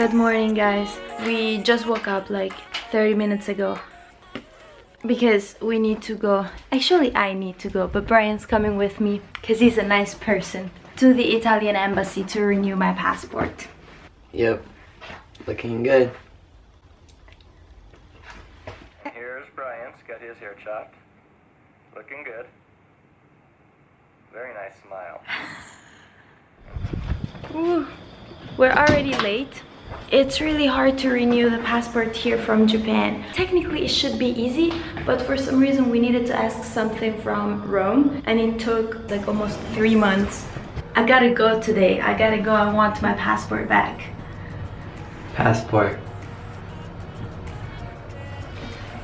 Good morning guys. We just woke up like 30 minutes ago because we need to go. Actually I need to go but Brian's coming with me because he's a nice person to the Italian embassy to renew my passport. Yep, looking good. Here's Brian's got his hair chopped. Looking good. Very nice smile. Ooh, we're already late. It's really hard to renew the passport here from Japan. Technically it should be easy, but for some reason we needed to ask something from Rome and it took like almost three months. I gotta go today. I gotta go. I want my passport back. Passport.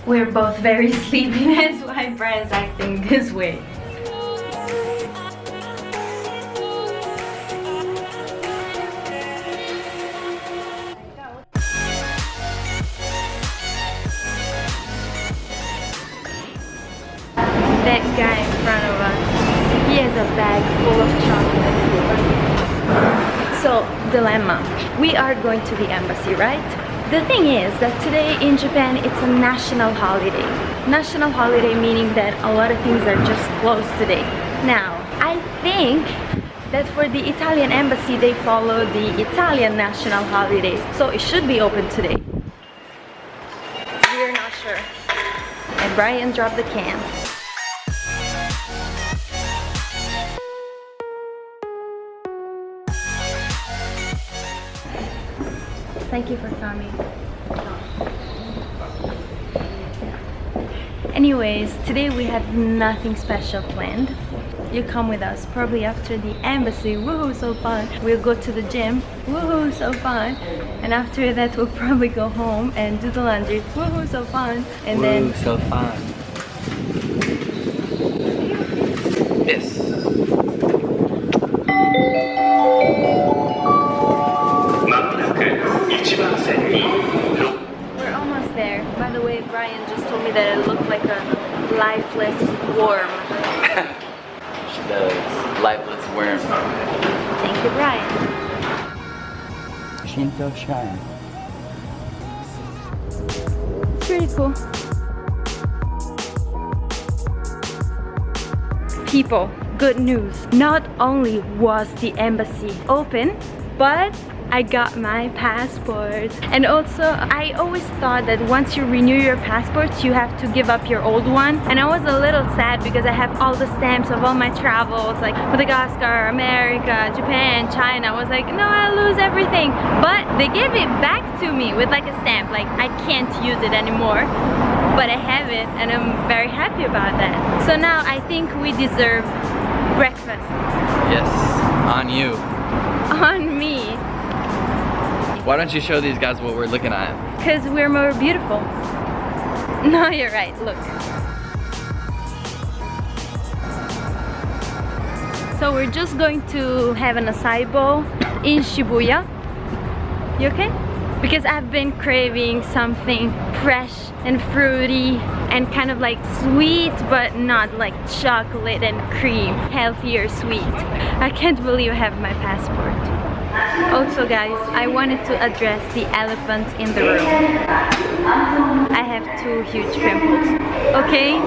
We're both very sleepy. That's why Brian's acting this way. That guy in front of us, he has a bag full of chocolate. So, dilemma. We are going to the embassy, right? The thing is that today in Japan it's a national holiday. National holiday meaning that a lot of things are just closed today. Now, I think that for the Italian embassy they follow the Italian national holidays, so it should be open today. We're not sure. And Brian dropped the can. Thank you for coming. Anyways, today we have nothing special planned. You come with us, probably after the embassy, woohoo, so fun. We'll go to the gym, woohoo, so fun. And after that we'll probably go home and do the laundry, woohoo, so fun. And then Woohoo so fun. Yes. Shinto Shrine. Pretty cool. People, good news. Not only was the embassy open, but I got my passport. And also, I always thought that once you renew your passport, you have to give up your old one. And I was a little sad because I have all the stamps of all my travels, like Madagascar, America, Japan, China. I was like, no, I lose everything. But they gave it back to me with like a stamp, like I can't use it anymore. But I have it and I'm very happy about that. So now I think we deserve breakfast Yes, on you. on me. Why don't you show these guys what we're looking at? Because we're more beautiful. No, you're right, look. So we're just going to have an acai bowl in Shibuya. You okay? Because I've been craving something fresh and fruity and kind of like sweet but not like chocolate and cream. Healthier sweet. I can't believe I have my passport. Also guys, I wanted to address the elephant in the room. I have two huge pimples. Okay?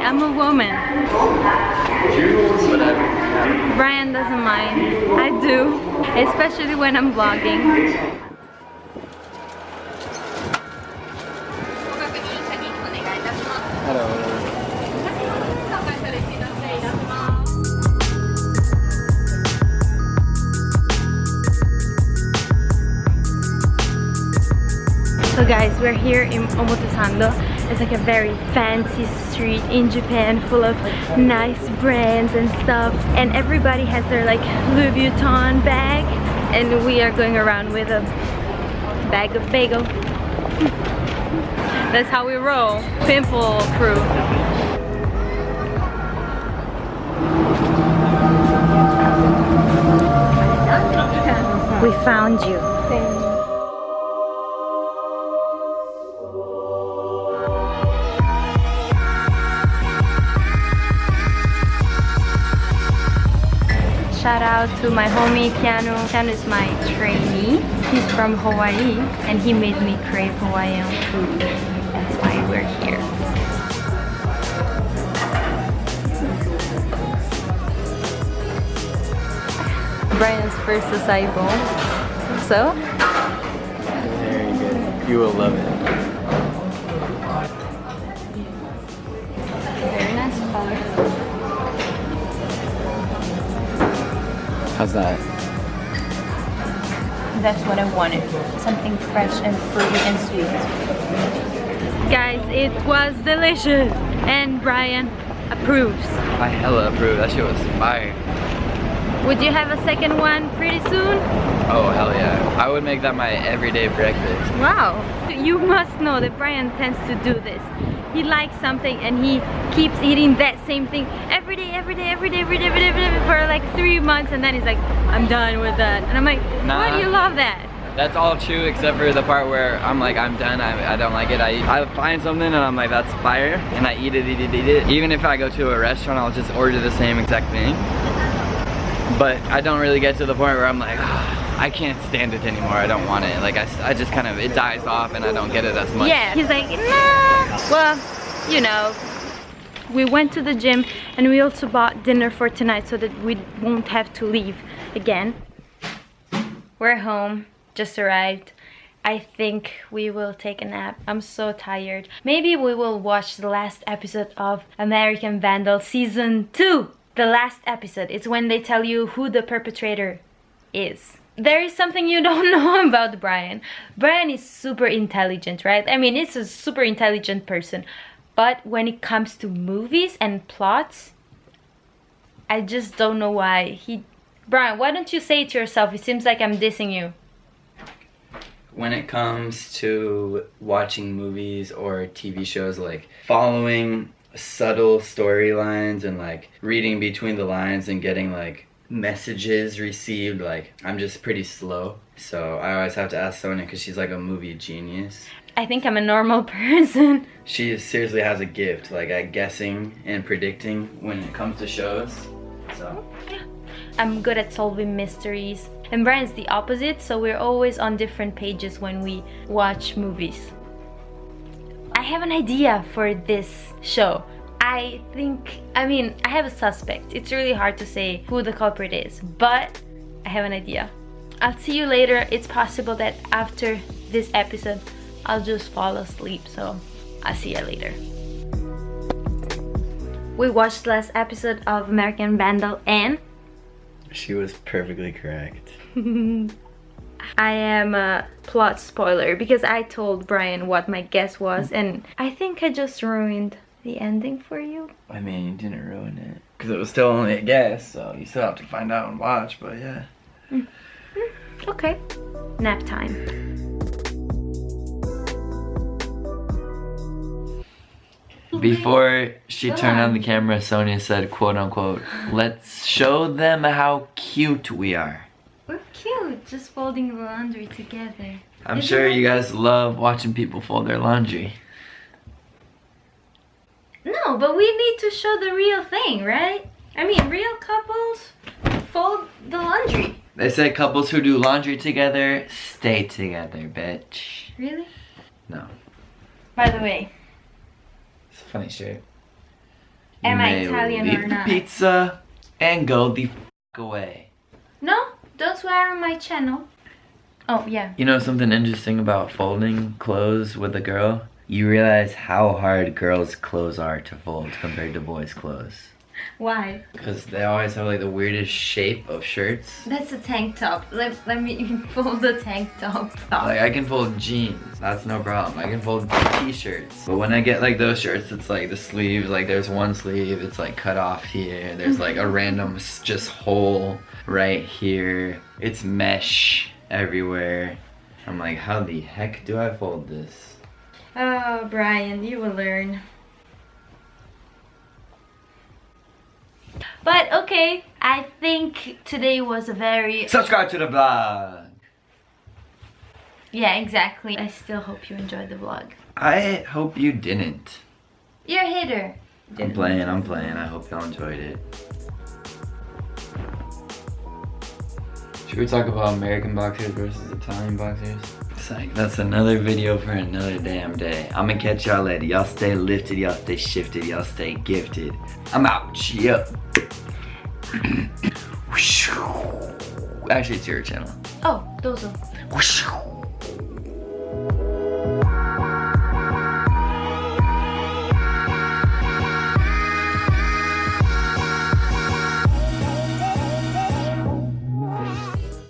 I'm a woman. Brian doesn't mind. I do. Especially when I'm vlogging. Hello. So guys, we're here in Omotesando. It's like a very fancy street in Japan full of nice brands and stuff. And everybody has their like Louis Vuitton bag. And we are going around with a bag of bagel. That's how we roll. Pimple crew. We found you. Shout out to my homie Keanu. Keanu is my trainee. He's from Hawaii and he made me crave Hawaiian food. That's why we're here. Brian's first acai bowl. So, Very good. You will love it. How's that? That's what I wanted. Something fresh and fruity and sweet. Guys, it was delicious. And Brian approves. I hella approve. That shit was fire. Would you have a second one pretty soon? Oh, hell yeah. I would make that my everyday breakfast. Wow. You must know that Brian tends to do this. He likes something and he keeps eating that same thing every day, every day, every day, every day, every day, every day for like three months and then he's like, I'm done with that. And I'm like, why do you love that? That's all true except for the part where I'm like, I'm done, I, I don't like it. I, I find something and I'm like, that's fire, and I eat it, eat it, eat it. Even if I go to a restaurant, I'll just order the same exact thing. But I don't really get to the point where I'm like, "Ah, I can't stand it anymore, I don't want it. Like, I, I just kind of, it dies off and I don't get it as much. Yeah, he's like, nah. Well, you know, we went to the gym and we also bought dinner for tonight so that we won't have to leave again. We're home, just arrived. I think we will take a nap. I'm so tired. Maybe we will watch the last episode of American Vandal season 2. The last episode. It's when they tell you who the perpetrator is. There is something you don't know about Brian. Brian is super intelligent, right? I mean, he's a super intelligent person. But when it comes to movies and plots, I just don't know why. He Brian, why don't you say it to yourself? It seems like I'm dissing you. when it comes to watching movies or TV shows, like following subtle storylines and like reading between the lines and getting like messages received, like I'm just pretty slow. So I always have to ask Sonia because she's like a movie genius. I think I'm a normal person. She seriously has a gift, like at guessing and predicting when it comes to shows. So yeah. I'm good at solving mysteries. And Brian's the opposite, so we're always on different pages when we watch movies. I have an idea for this show. I think, I mean, I have a suspect. It's really hard to say who the culprit is, but I have an idea. I'll see you later. It's possible that after this episode, I'll just fall asleep, so I'll see you later. We watched last episode of American Vandal and she was perfectly correct. I am a plot spoiler because I told Brian what my guess was and I think I just ruined the ending for you. I mean, you didn't ruin it because it was still only a guess, so you still have to find out and watch. But yeah. Mm. Mm, okay. Nap time. Before she Go turned on on. the camera, Sonia said, quote unquote, let's show them how cute we are. We're cute, just folding the laundry together. I'm Isn't sure you guys love watching people fold their laundry. But we need to show the real thing, right? I mean, real couples fold the laundry. They say couples who do laundry together stay together, bitch. Really? No, By the way, it's a funny shirt. Am I Italian leave or the not? pizza and go the f away. no, don't swear on my channel. Oh, yeah. You know something interesting about folding clothes with a girl? You realize how hard girls' clothes are to fold compared to boys' clothes. Why? Because they always have like the weirdest shape of shirts. That's a tank top. Let, let me fold the tank top. Like I can fold jeans, that's no problem. I can fold t-shirts. But when I get like those shirts, it's like the sleeves, like there's one sleeve, it's like cut off here. There's like a mm-hmm. random just hole right here. It's mesh everywhere. I'm like, how the heck do I fold this? Oh, Brian, you will learn. But okay, I think today was a very Subscribe to the vlog. yeah, exactly. I still hope you enjoyed the vlog. I hope you didn't. You're a hater. I'm playing, I'm playing. I hope y'all enjoyed it. Should we talk about American boxers versus Italian boxers? That's another video for another damn day. I'ma catch y'all later. Y'all stay lifted, y'all stay shifted, y'all stay gifted. I'm out. Yep. Actually, it's your channel. Oh, those are.